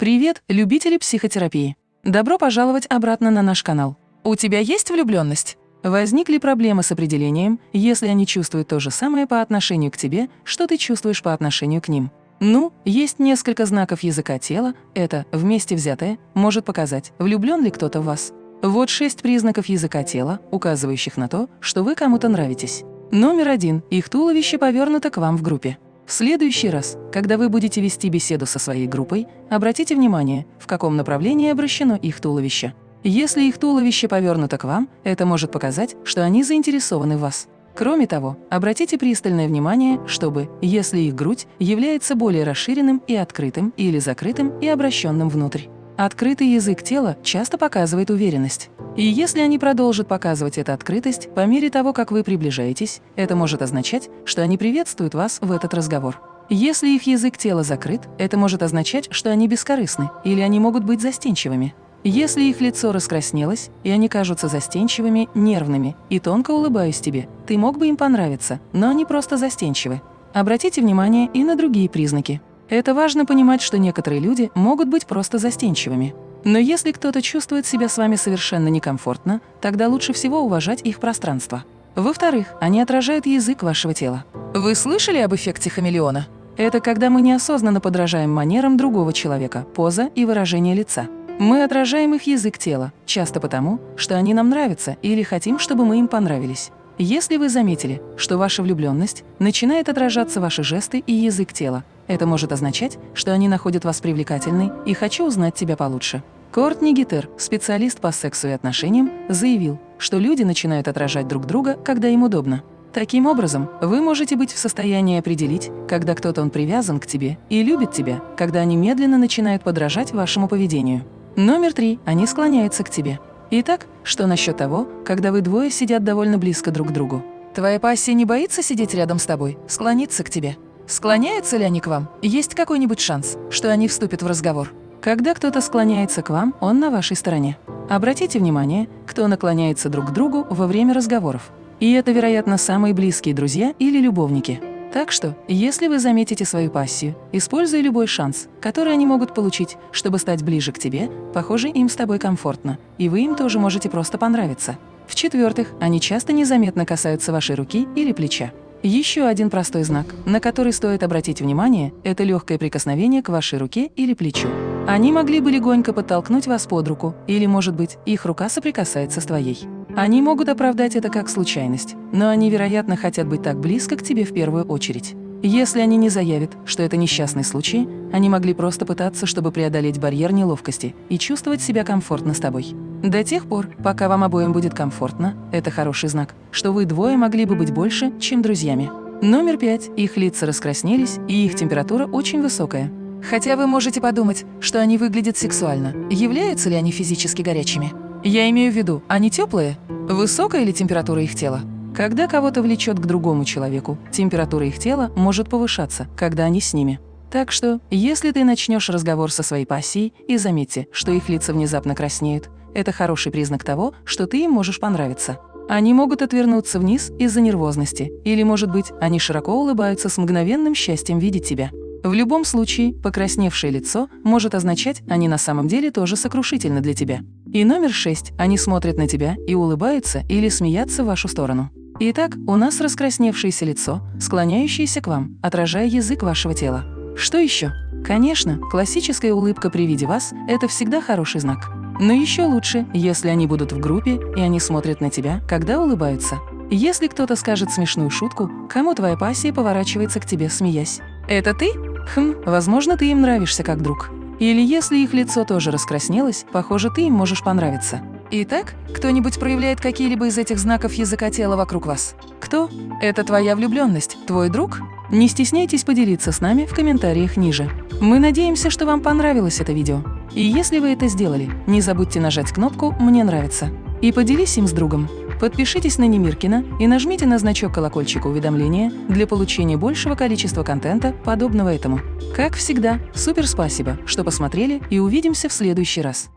Привет, любители психотерапии! Добро пожаловать обратно на наш канал. У тебя есть влюбленность? Возникли проблемы с определением, если они чувствуют то же самое по отношению к тебе, что ты чувствуешь по отношению к ним? Ну, есть несколько знаков языка тела, это, вместе взятое, может показать, влюблен ли кто-то в вас. Вот шесть признаков языка тела, указывающих на то, что вы кому-то нравитесь. Номер один. Их туловище повернуто к вам в группе. В следующий раз, когда вы будете вести беседу со своей группой, обратите внимание, в каком направлении обращено их туловище. Если их туловище повернуто к вам, это может показать, что они заинтересованы в вас. Кроме того, обратите пристальное внимание, чтобы, если их грудь является более расширенным и открытым или закрытым и обращенным внутрь. Открытый язык тела часто показывает уверенность. И если они продолжат показывать эту открытость по мере того, как вы приближаетесь, это может означать, что они приветствуют вас в этот разговор. Если их язык тела закрыт, это может означать, что они бескорыстны или они могут быть застенчивыми. Если их лицо раскраснелось, и они кажутся застенчивыми, нервными, и тонко улыбаюсь тебе, ты мог бы им понравиться, но они просто застенчивы. Обратите внимание и на другие признаки. Это важно понимать, что некоторые люди могут быть просто застенчивыми. Но если кто-то чувствует себя с вами совершенно некомфортно, тогда лучше всего уважать их пространство. Во-вторых, они отражают язык вашего тела. Вы слышали об эффекте хамелеона? Это когда мы неосознанно подражаем манерам другого человека, поза и выражение лица. Мы отражаем их язык тела, часто потому, что они нам нравятся или хотим, чтобы мы им понравились. Если вы заметили, что ваша влюбленность начинает отражаться ваши жесты и язык тела, это может означать, что они находят вас привлекательной и хочу узнать тебя получше. Кортни Гитер, специалист по сексу и отношениям, заявил, что люди начинают отражать друг друга, когда им удобно. Таким образом, вы можете быть в состоянии определить, когда кто-то он привязан к тебе и любит тебя, когда они медленно начинают подражать вашему поведению. Номер три. Они склоняются к тебе. Итак, что насчет того, когда вы двое сидят довольно близко друг к другу? Твоя пассия не боится сидеть рядом с тобой, склониться к тебе? Склоняются ли они к вам? Есть какой-нибудь шанс, что они вступят в разговор? Когда кто-то склоняется к вам, он на вашей стороне. Обратите внимание, кто наклоняется друг к другу во время разговоров. И это, вероятно, самые близкие друзья или любовники. Так что, если вы заметите свою пассию, используя любой шанс, который они могут получить, чтобы стать ближе к тебе, похоже, им с тобой комфортно, и вы им тоже можете просто понравиться. В-четвертых, они часто незаметно касаются вашей руки или плеча. Еще один простой знак, на который стоит обратить внимание, это легкое прикосновение к вашей руке или плечу. Они могли бы легонько подтолкнуть вас под руку, или, может быть, их рука соприкасается с твоей. Они могут оправдать это как случайность, но они, вероятно, хотят быть так близко к тебе в первую очередь. Если они не заявят, что это несчастный случай, они могли просто пытаться, чтобы преодолеть барьер неловкости и чувствовать себя комфортно с тобой. До тех пор, пока вам обоим будет комфортно, это хороший знак, что вы двое могли бы быть больше, чем друзьями. Номер пять. Их лица раскраснелись, и их температура очень высокая. Хотя вы можете подумать, что они выглядят сексуально. Являются ли они физически горячими? Я имею в виду, они теплые? Высокая ли температура их тела? Когда кого-то влечет к другому человеку, температура их тела может повышаться, когда они с ними. Так что, если ты начнешь разговор со своей пассией и заметьте, что их лица внезапно краснеют, это хороший признак того, что ты им можешь понравиться. Они могут отвернуться вниз из-за нервозности, или, может быть, они широко улыбаются с мгновенным счастьем видеть тебя. В любом случае, покрасневшее лицо может означать, они на самом деле тоже сокрушительны для тебя. И номер шесть. Они смотрят на тебя и улыбаются или смеятся в вашу сторону. Итак, у нас раскрасневшееся лицо, склоняющееся к вам, отражая язык вашего тела. Что еще? Конечно, классическая улыбка при виде вас – это всегда хороший знак. Но еще лучше, если они будут в группе, и они смотрят на тебя, когда улыбаются. Если кто-то скажет смешную шутку, кому твоя пассия поворачивается к тебе, смеясь? «Это ты?» Хм, возможно, ты им нравишься как друг. Или если их лицо тоже раскраснелось, похоже, ты им можешь понравиться. Итак, кто-нибудь проявляет какие-либо из этих знаков языка тела вокруг вас? Кто? Это твоя влюбленность, твой друг? Не стесняйтесь поделиться с нами в комментариях ниже. Мы надеемся, что вам понравилось это видео. И если вы это сделали, не забудьте нажать кнопку «Мне нравится» и поделись им с другом. Подпишитесь на Немиркина и нажмите на значок колокольчика уведомления для получения большего количества контента, подобного этому. Как всегда, супер спасибо, что посмотрели и увидимся в следующий раз.